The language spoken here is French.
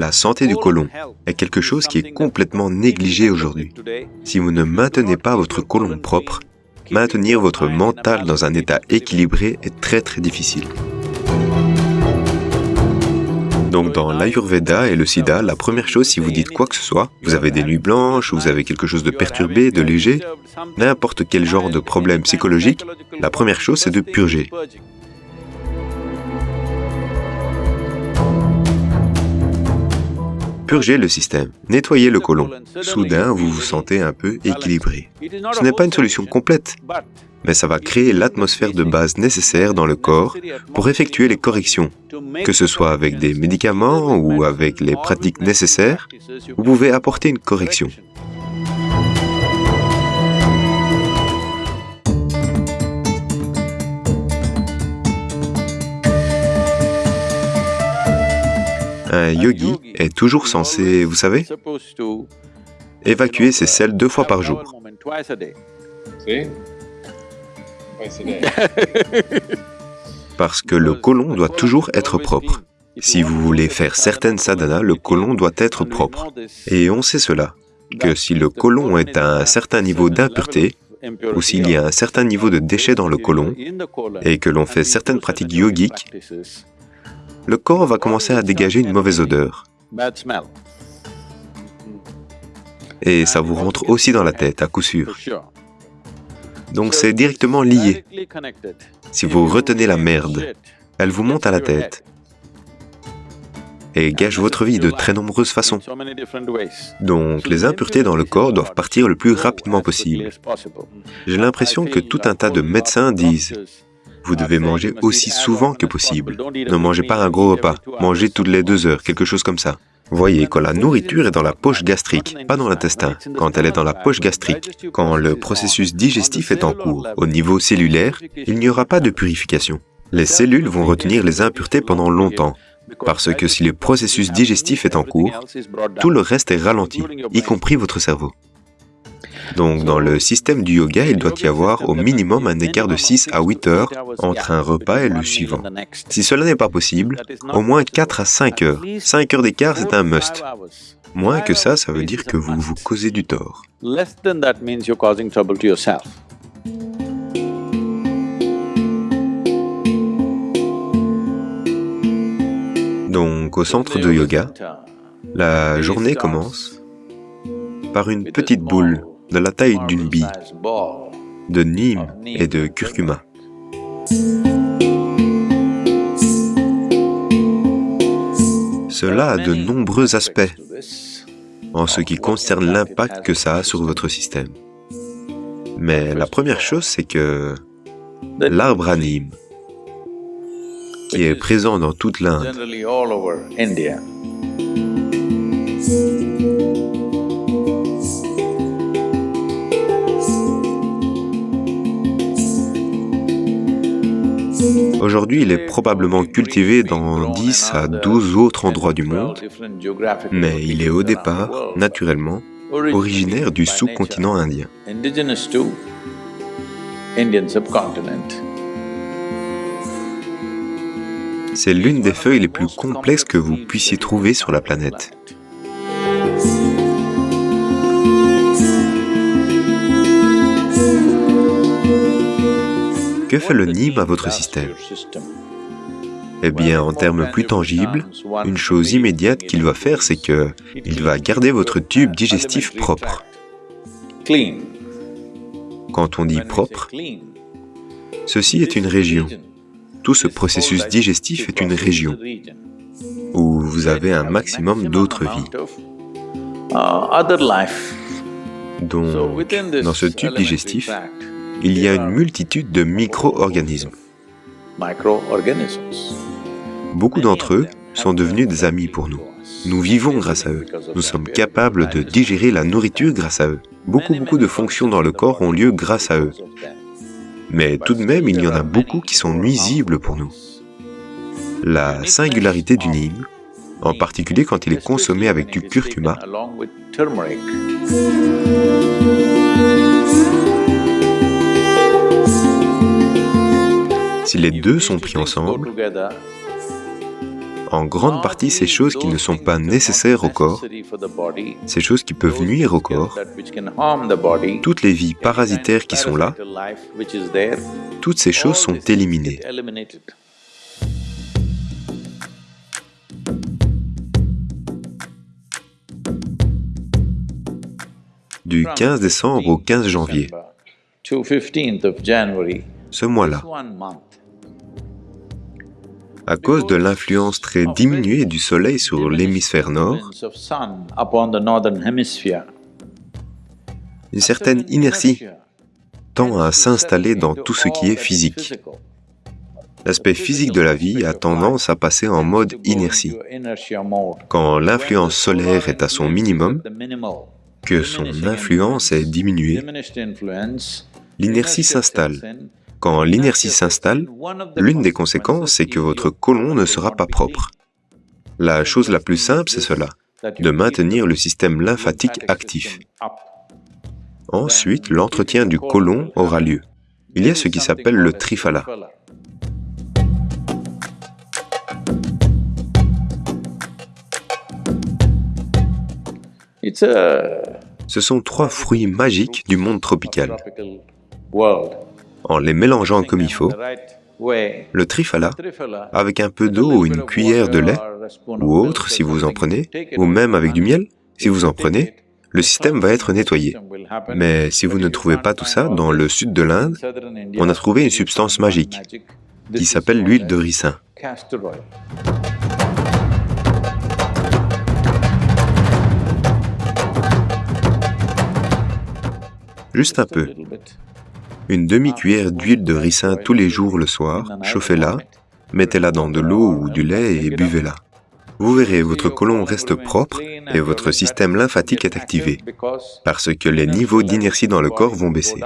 La santé du côlon est quelque chose qui est complètement négligé aujourd'hui. Si vous ne maintenez pas votre côlon propre, maintenir votre mental dans un état équilibré est très très difficile. Donc dans l'Ayurveda et le Sida, la première chose si vous dites quoi que ce soit, vous avez des nuits blanches, vous avez quelque chose de perturbé, de léger, n'importe quel genre de problème psychologique, la première chose c'est de purger. Purgez le système, nettoyez le côlon. Soudain, vous vous sentez un peu équilibré. Ce n'est pas une solution complète, mais ça va créer l'atmosphère de base nécessaire dans le corps pour effectuer les corrections, que ce soit avec des médicaments ou avec les pratiques nécessaires, vous pouvez apporter une correction. Un yogi est toujours censé, vous savez, évacuer ses selles deux fois par jour. Parce que le côlon doit toujours être propre. Si vous voulez faire certaines sadhanas, le côlon doit être propre. Et on sait cela, que si le côlon est à un certain niveau d'impureté, ou s'il y a un certain niveau de déchets dans le côlon, et que l'on fait certaines pratiques yogiques, le corps va commencer à dégager une mauvaise odeur. Et ça vous rentre aussi dans la tête, à coup sûr. Donc c'est directement lié. Si vous retenez la merde, elle vous monte à la tête et gâche votre vie de très nombreuses façons. Donc les impuretés dans le corps doivent partir le plus rapidement possible. J'ai l'impression que tout un tas de médecins disent vous devez manger aussi souvent que possible. Ne mangez pas un gros repas, mangez toutes les deux heures, quelque chose comme ça. Voyez, quand la nourriture est dans la poche gastrique, pas dans l'intestin, quand elle est dans la poche gastrique, quand le processus digestif est en cours, au niveau cellulaire, il n'y aura pas de purification. Les cellules vont retenir les impuretés pendant longtemps, parce que si le processus digestif est en cours, tout le reste est ralenti, y compris votre cerveau. Donc dans le système du yoga, il doit y avoir au minimum un écart de 6 à 8 heures entre un repas et le suivant. Si cela n'est pas possible, au moins 4 à 5 heures. 5 heures d'écart, c'est un must. Moins que ça, ça veut dire que vous vous causez du tort. Donc au centre de yoga, la journée commence par une petite boule de la taille d'une bille, de nîmes et de curcuma. Cela a de nombreux aspects en ce qui concerne l'impact que ça a sur votre système. Mais la première chose, c'est que l'arbre à Nîmes, qui est présent dans toute l'Inde, Aujourd'hui, il est probablement cultivé dans 10 à 12 autres endroits du monde, mais il est au départ, naturellement, originaire du sous-continent indien. C'est l'une des feuilles les plus complexes que vous puissiez trouver sur la planète. Que fait le Nîmes à votre système Eh bien, en termes plus tangibles, une chose immédiate qu'il va faire, c'est que il va garder votre tube digestif propre. Quand on dit propre, ceci est une région. Tout ce processus digestif est une région où vous avez un maximum d'autres vies. Donc, dans ce tube digestif, il y a une multitude de micro-organismes. Beaucoup d'entre eux sont devenus des amis pour nous. Nous vivons grâce à eux. Nous sommes capables de digérer la nourriture grâce à eux. Beaucoup, beaucoup de fonctions dans le corps ont lieu grâce à eux. Mais tout de même, il y en a beaucoup qui sont nuisibles pour nous. La singularité du Nîmes, en particulier quand il est consommé avec du curcuma, Si les deux sont pris ensemble, en grande partie ces choses qui ne sont pas nécessaires au corps, ces choses qui peuvent nuire au corps, toutes les vies parasitaires qui sont là, toutes ces choses sont éliminées. Du 15 décembre au 15 janvier, ce mois-là, à cause de l'influence très diminuée du Soleil sur l'hémisphère nord, une certaine inertie tend à s'installer dans tout ce qui est physique. L'aspect physique de la vie a tendance à passer en mode inertie. Quand l'influence solaire est à son minimum, que son influence est diminuée, l'inertie s'installe quand l'inertie s'installe, l'une des conséquences, c'est que votre côlon ne sera pas propre. La chose la plus simple, c'est cela, de maintenir le système lymphatique actif. Ensuite, l'entretien du côlon aura lieu. Il y a ce qui s'appelle le triphala. Ce sont trois fruits magiques du monde tropical en les mélangeant comme il faut, le trifala, avec un peu d'eau ou une cuillère de lait, ou autre si vous en prenez, ou même avec du miel, si vous en prenez, le système va être nettoyé. Mais si vous ne trouvez pas tout ça, dans le sud de l'Inde, on a trouvé une substance magique qui s'appelle l'huile de ricin. Juste un peu une demi-cuillère d'huile de ricin tous les jours le soir, chauffez-la, mettez-la dans de l'eau ou du lait et buvez-la. Vous verrez, votre côlon reste propre et votre système lymphatique est activé, parce que les niveaux d'inertie dans le corps vont baisser.